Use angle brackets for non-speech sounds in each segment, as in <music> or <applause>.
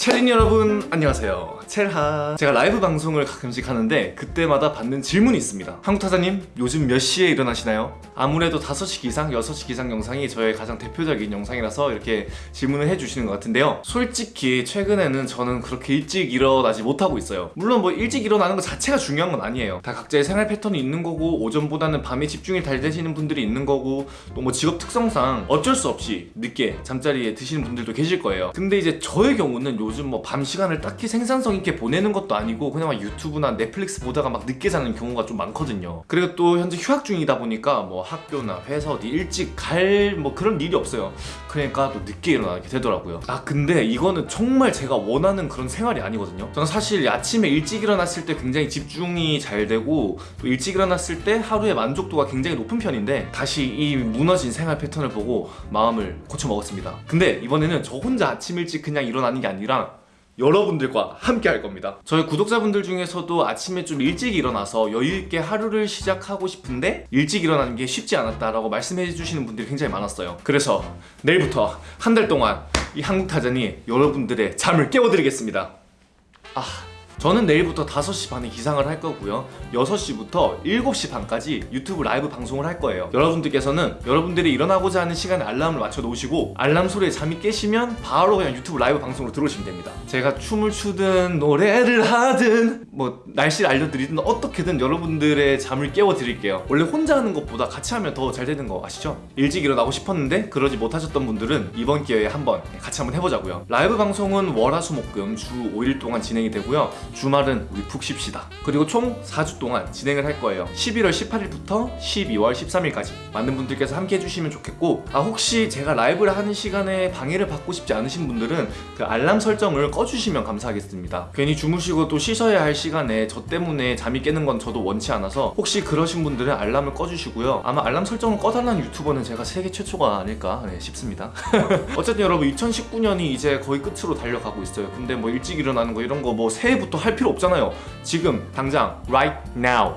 체린 여러분 안녕하세요. 첼하 제가 라이브 방송을 가끔씩 하는데 그때마다 받는 질문이 있습니다. 한국타사님 요즘 몇 시에 일어나시나요? 아무래도 5시 기상, 6시 기상 영상이 저의 가장 대표적인 영상이라서 이렇게 질문을 해주시는 것 같은데요. 솔직히 최근에는 저는 그렇게 일찍 일어나지 못하고 있어요. 물론 뭐 일찍 일어나는 것 자체가 중요한 건 아니에요. 다 각자의 생활 패턴이 있는 거고 오전보다는 밤에 집중이 잘 되시는 분들이 있는 거고 또 뭐 직업 특성상 어쩔 수 없이 늦게 잠자리에 드시는 분들도 계실 거예요. 근데 이제 저의 경우는 요즘 뭐 밤 시간을 딱히 생산성 있게 보내는 것도 아니고 그냥 막 유튜브나 넷플릭스 보다가 막 늦게 자는 경우가 좀 많거든요. 그리고 또 현재 휴학 중이다 보니까 뭐 학교나 회사 어디 일찍 갈 뭐 그런 일이 없어요. 그러니까 또 늦게 일어나게 되더라고요. 아 근데 이거는 정말 제가 원하는 그런 생활이 아니거든요. 저는 사실 아침에 일찍 일어났을 때 굉장히 집중이 잘 되고 또 일찍 일어났을 때 하루의 만족도가 굉장히 높은 편인데 다시 이 무너진 생활 패턴을 보고 마음을 고쳐 먹었습니다. 근데 이번에는 저 혼자 아침 일찍 그냥 일어나는 게 아니라 여러분들과 함께 할 겁니다. 저희 구독자분들 중에서도 아침에 좀 일찍 일어나서 여유있게 하루를 시작하고 싶은데 일찍 일어나는 게 쉽지 않았다라고 말씀해 주시는 분들이 굉장히 많았어요. 그래서 내일부터 한 달 동안 이 한국타잔이 여러분들의 잠을 깨워드리겠습니다. 아 저는 내일부터 5시 반에 기상을 할 거고요. 6시부터 7시 반까지 유튜브 라이브 방송을 할 거예요. 여러분들께서는 여러분들이 일어나고자 하는 시간에 알람을 맞춰 놓으시고 알람 소리에 잠이 깨시면 바로 그냥 유튜브 라이브 방송으로 들어오시면 됩니다. 제가 춤을 추든 노래를 하든 뭐 날씨를 알려드리든 어떻게든 여러분들의 잠을 깨워 드릴게요. 원래 혼자 하는 것보다 같이 하면 더 잘 되는 거 아시죠? 일찍 일어나고 싶었는데 그러지 못하셨던 분들은 이번 기회에 한번 같이 한번 해보자고요. 라이브 방송은 월화수목금 주 5일 동안 진행이 되고요 주말은 우리 푹 쉽시다. 그리고 총 4주 동안 진행을 할 거예요. 11월 18일부터 12월 13일까지. 많은 분들께서 함께 해주시면 좋겠고 아 혹시 제가 라이브를 하는 시간에 방해를 받고 싶지 않으신 분들은 그 알람 설정을 꺼주시면 감사하겠습니다. 괜히 주무시고 또 쉬셔야 할 시간에 저 때문에 잠이 깨는 건 저도 원치 않아서 혹시 그러신 분들은 알람을 꺼주시고요. 아마 알람 설정을 꺼달라는 유튜버는 제가 세계 최초가 아닐까 네, 싶습니다. <laughs> 어쨌든 여러분 2019년이 이제 거의 끝으로 달려가고 있어요. 근데 뭐 일찍 일어나는 거 이런 거 뭐 새해부터 할 필요 없잖아요. 지금 당장 right now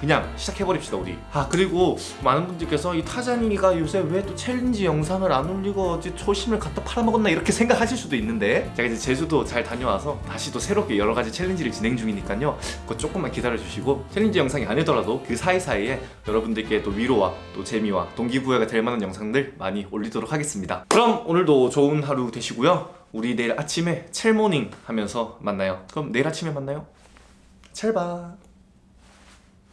그냥 시작해버립시다 우리. 아 그리고 많은 분들께서 이 타잔이가 요새 왜 또 챌린지 영상을 안 올리고 어디 초심을 갖다 팔아먹었나 이렇게 생각하실 수도 있는데 제가 이제 제주도 잘 다녀와서 다시 또 새롭게 여러 가지 챌린지를 진행 중이니까요. 그거 조금만 기다려주시고 챌린지 영상이 아니더라도 그 사이사이에 여러분들께 또 위로와 또 재미와 동기부여가 될 만한 영상들 많이 올리도록 하겠습니다. 그럼 오늘도 좋은 하루 되시고요. 우리 내일 아침에 첼모닝 하면서 만나요. 그럼 내일 아침에 만나요. 첼바